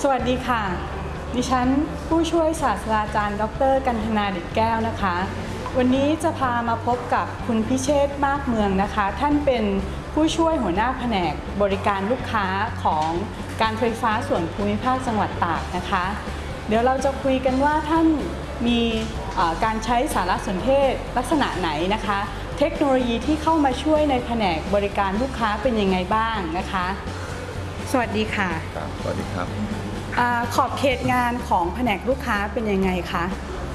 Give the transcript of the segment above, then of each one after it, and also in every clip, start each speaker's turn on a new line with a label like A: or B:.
A: สวัสดีค่ะ ดิฉันผู้ช่วยศาสตราจารย์ ดร กันธนาดิตแก้วนะคะ วันนี้จะพามาพบกับคุณพิเชษฐ์มากเมืองนะคะ ท่านเป็นผู้ช่วยหัวหน้าแผนกบริการลูกค้าของการไฟฟ้าส่วนภูมิภาคจังหวัดตากนะคะ เดี๋ยวเราจะคุยกันว่าท่านมีเอ่อการใช้สารสนเทศลักษณะไหนนะคะ เทคโนโลยีที่เข้ามาช่วยในแผนกบริการลูกค้าเป็นยังไงบ้างนะคะ สวัสดีค่ะ
B: ครับสวัสดีครับ
A: อาขอบเขตงานของแผนกลูกค้าเป็นยังไงคะ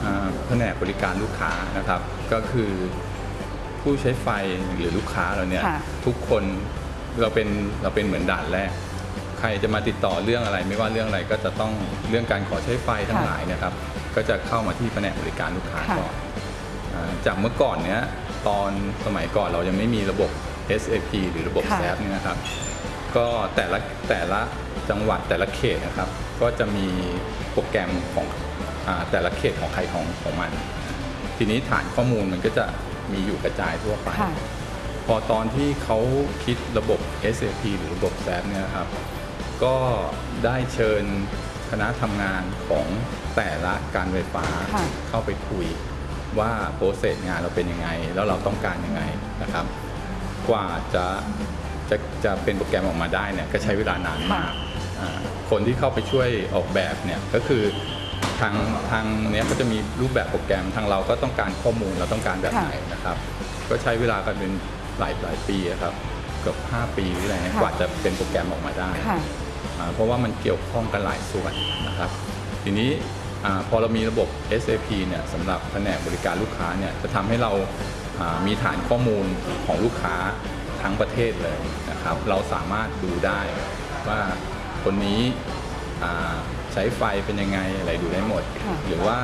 B: อ่าแผนกบริการลูกค้านะครับ ก็คือผู้ใช้ไฟหรือลูกค้าเราเนี่ย
A: ค่ะ
B: ทุกคนเราเป็นเราเป็นเหมือนด่านแรก ใครจะมาติดต่อเรื่องอะไร ไม่ว่าเรื่องอะไรก็จะต้องเรื่องการขอใช้ไฟทั้งหลายเนะครับ ก็จะเข้ามาที่แผนกบริการลูกค้า
A: ค่ะ
B: ก่อนอาจากเมื่อก่อนเนี้ยตอนสมัยก่อนเรายังไม่มีระบบ SAP หรือระบบ
A: ค่ะ
B: SAP เนี่ยนะครับ ก็แต่ละแต่ละจังหวัดแต่ละเขตนะครับ ก็จะมีโปรแกรมของอาแต่ละเขตของใครของของมัน ทีนี้ฐานข้อมูลมันก็จะมีอยู่กระจายทั่วไป
A: ค่ะ
B: พอตอนที่เขาคิดระบบ SAP หรือระบบ SAP เนี่ยนะครับ ก็ได้เชิญคณะทำงานของแต่ละการไฟฟ้า
A: ค่ะ
B: เข้าไปคุยว่าโปรเซสงานเราเป็นยังไง แล้วเราต้องการยังไงนะครับ กว่าจะ จะจะเป็นโปรแกรมออกมาได้เนี่ยก็ใช้เวลานานมากอ่าคนที่เข้าไปช่วยออกแบบเนี่ยก็คือทางทางเนี้ยก็จะมีรูปแบบโปรแกรมทางเราก็ต้องการข้อมูลเราต้องการแบบไหนนะครับ ก็ใช้เวลากันเป็นหลายหลายปีอะครับเกือบ5 ปีหรืออะไรเงี้ย
A: ค่ะ
B: กว่าจะเป็นโปรแกรมออกมาได้
A: ค่ะ
B: อ่าเพราะว่ามันเกี่ยวข้องกันหลายส่วนนะครับ ทีนี้อาพอเรามีระบบ SAP เนี่ยสำหรับแผนกบริการลูกค้าเนี่ยจะทำให้เราอ่ามีฐานข้อมูลของลูกค้า ทั้งประเทศเลยนะครับ เราสามารถดูได้ว่าคนนี้อ่าใช้ไฟเป็นยังไงอะไรดูได้หมด
A: ค่ะ
B: หรือว่า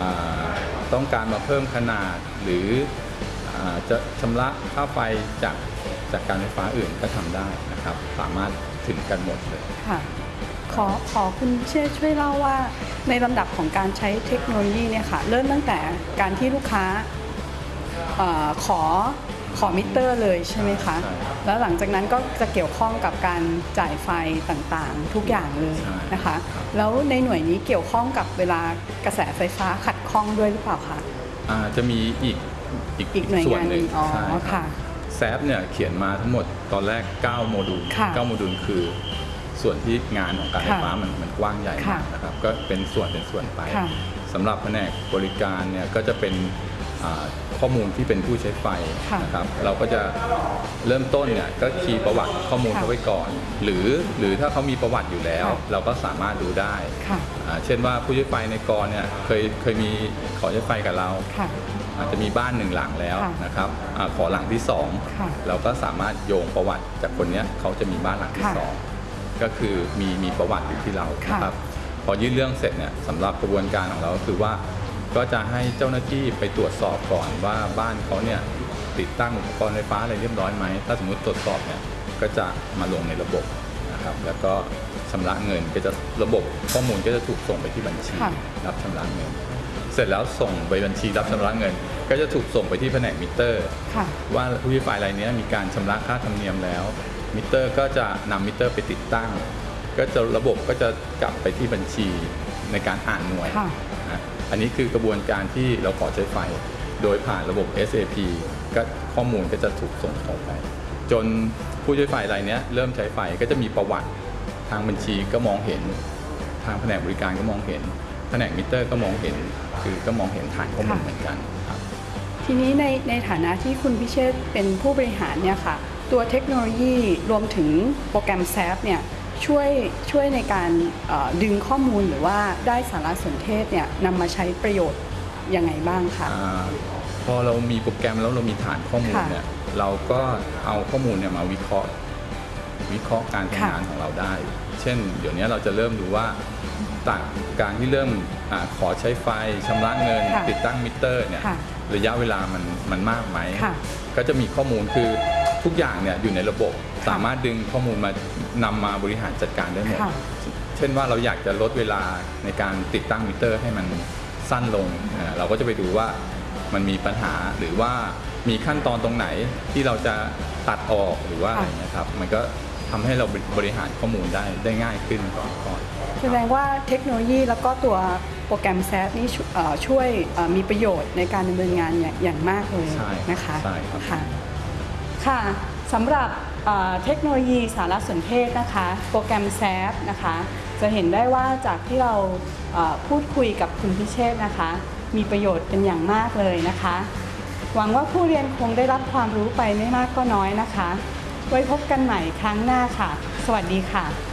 B: อ่าต้องการมาเพิ่มขนาดหรืออาจะชำระค่าไฟจากจากการไฟฟ้าอื่นก็ทำได้นะครับ สามารถถึงกันหมดเลย
A: ค่ะขอขอคุณเชษฐ์ช่วยเล่าว่าในลำดับของการใช้เทคโนโลยีเนี่ยค่ะ เริ่มตั้งแต่การที่ลูกค้าเออขอ ขอมิเตอร์เลยใช่ไหมคะ
B: ใช่ครับ
A: แล้วหลังจากนั้นก็จะเกี่ยวข้องกับการจ่ายไฟต่างๆ ทุกอย่างเลย
B: ใช่
A: นะคะ แล้วในหน่วยนี้เกี่ยวข้องกับเวลากระแสไฟฟ้าขัดข้องด้วยหรือเปล่าคะ
B: อ่าจะมีอีกอีก
A: อีกหน่วย
B: ส่วน
A: งาน
B: หนึ่ง
A: หนึ่งอ๋อ
B: ใช่รับ
A: ค่ะ
B: แซฟเนี่ยเขียนมาทั้งหมดตอนแรก 9 โมดูล
A: ค่ะ
B: 9โมดูลคือส่วนที่งานของการไฟ
A: ค่ะ
B: ฟ้ามันมันกว้างใหญ่
A: ค่ะ
B: มากนะครับก็เป็นส่วนเป็นส่วนไป
A: ค่ะ
B: สำหรับแผนกบริการเนี่ยก็จะเป็นอ่า ข้อมูลที่เป็นผู้ใช้ไฟ
A: ค่ะ
B: นะครับเราก็จะเริ่มต้นเนี่ยก็คีย์ประวัติข้อมูล
A: ค่ะ
B: เขาไว้ก่อน หรือหรือถ้าเขามีประวัติอยู่แล้ว
A: ค่ะ
B: เราก็สามารถดูได้
A: ค่ะ
B: อ่าเช่นว่าผู้ใช้ไฟในกรเนี่ยเคยเคยมีขอใช้ไฟกับเรา
A: ค่ะ
B: อาจจะมีบ้านหนึ่งหลังแล้ว
A: ค่ะ
B: นะครับอาขอหลังที่สอง
A: ค่ะ
B: เราก็สามารถโยงประวัติจากคนเนี้ยเขาจะมีบ้านหลังที่
A: ค่ะ
B: สองก็คือมีมีประวัติอยู่ที่เรา
A: ค่ะ
B: นะครับพอยื่นเรื่องเสร็จเนี่ยสำหรับกระบวนการของเราก็คือว่า ก็จะให้เจ้าหน้าที่ไปตรวจสอบก่อนว่าบ้านเขาเนี่ยติดตั้งอุปกรณ์ไฟฟ้าอะไรเรียบร้อยไหม ถ้าสมมติตรวจสอบเนี่ยก็จะมาลงในระบบนะครับ แล้วก็ชำระเงินก็จะระบบข้อมูลก็จะถูกส่งไปที่บัญชี
A: ค่ะ
B: รับชำระเงิน เสร็จแล้วส่งไปบัญชีรับชำระเงิน ก็จะถูกส่งไปที่แผนกมิเตอร์
A: ค่ะ
B: ว่าผู้ใช้ไฟรายเนี้ยมีการชำระค่าธรรมเนียมแล้ว มิเตอร์ก็จะนำมิเตอร์ไปติดตั้ง ก็จะระบบก็จะกลับไปที่บัญชีในการอ่านหน่วย
A: ค่ะ
B: นะ อันนี้คือกระบวนการที่เราขอใช้ไฟ โดยผ่านระบบ SAP ก็ข้อมูลก็จะถูกส่งต่อไป จนผู้ใช้ไฟรายนี้เริ่มใช้ไฟก็จะมีประวัติทางบัญชีก็มองเห็น ทางแผนกบริการก็มองเห็น แผนกมิเตอร์ก็มองเห็น คือก็มองเห็นฐานข้อมูลเหมือนกันครับ
A: ทีนี้ในในฐานะที่คุณพิเชษเป็นผู้บริหารเนี่ยค่ะตัวเทคโนโลยีรวมถึงโปรแกรม SAP เนี่ย ช่วยช่วยในการเอ่อดึงข้อมูลหรือว่าได้สารสนเทศเนี่ยนำมาใช้ประโยชน์ยังไงบ้างคะ
B: อาพอเรามีโปรแกรมแล้วเรามีฐานข้อมูล
A: ค่ะ
B: เนี่ยเราก็เอาข้อมูลเนี่ยมาวิเคราะห์ วิเคราะห์การทำ
A: ค่ะ
B: งานของเราได้ เช่น เดี๋ยวนี้เราจะเริ่มดูว่าต่างการที่เริ่มอาขอใช้ไฟชำระเงิน
A: ค่ะ
B: ติดตั้งมิเตอร์เนี่ย
A: ค่ะ
B: ระยะเวลามันมันมากไหม
A: ค่ะ
B: ก็จะมีข้อมูลคือ ทุกอย่างเนี่ยอยู่ในระบบสามารถดึงข้อมูลมานำมาบริหารจัดการได้หมด
A: ค่ะ
B: เช่นว่าเราอยากจะลดเวลาในการติดตั้งมิเตอร์ให้มันสั้นลงอ่าเราก็จะไปดูว่ามันมีปัญหาหรือว่ามีขั้นตอนตรงไหนที่เราจะตัดออกหรือว่าอะไรเงี้ยครับ มันก็ทำให้เราบริหารข้อมูลได้ได้ง่ายขึ้นก่อนก่อน
A: แสดงว่าเทคโนโลยีแล้วก็ตัวโปรแกรมแซฟนี่ช่วยเอ่อช่วยเอ่อมีประโยชน์ในการดำเนินงานอย่างอย่างมากเลย
B: ใช่
A: นะคะ
B: ใช่ครับ
A: ค่ะ ค่ะสำหรับเทคโนโลยีสารสนเทศนะคะ โปรแกรมแซฟนะคะ จะเห็นได้ว่าจากที่เราพูดคุยกับคุณพิเชษนะคะ มีประโยชน์เป็นอย่างมากเลยนะคะ หวังว่าผู้เรียนคงได้รับความรู้ไปไม่มากก็น้อยนะคะ ไว้พบกันใหม่ครั้งหน้าค่ะ สวัสดีค่ะ